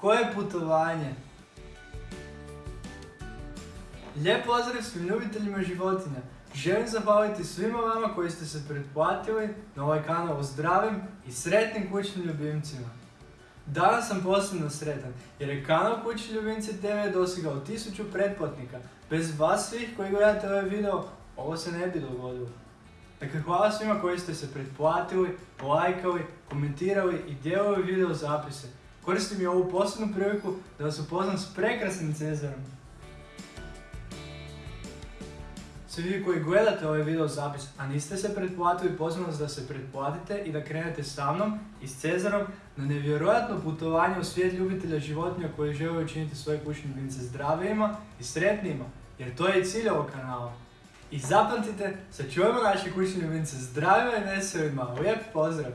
Koje putovanje? Lijep pozdrav svim ljubiteljima životinja. Želim zahvaliti svima vama koji ste se pretplatili na ovaj kanal o zdravim i sretnim kućnim ljubimcima. Danas sam posebno sretan jer je kanal Kućni ljubimci TV dosegao 1000 pretplatnika. Bez vas svih koji gledate ovaj video, ovo se ne bi dogodilo. Dakle, hvala svima koji ste se pretplatili, lajkali, komentirali i dijelili video zapise. Koristim i ovu posebnu priliku da vas upoznam s prekrasnim Cezarom. Svi vi koji gledate ovaj video zapis, a niste se pretplatili, pozivam vas da se pretplatite i da krenete sa mnom i s Cezarom na nevjerojatno putovanje u svijet ljubitelja životinja koji žele učiniti svoje kućne ljubimce zdravijima i sretnijima, jer to je i cilj ovog kanala. I zapamtite, sačuvajmo naše kućne ljubimce zdravima i veselima. Lijep pozdrav!